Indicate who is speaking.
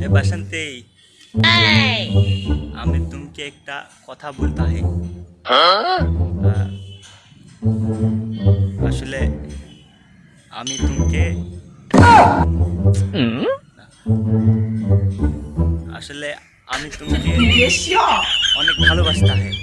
Speaker 1: ए बसंती আমি তোমাকে একটা কথা বলতে হয় আসলে আমি তোমাকে আসলে আমি তোমাকে অনেক ভালোবাসতে হয়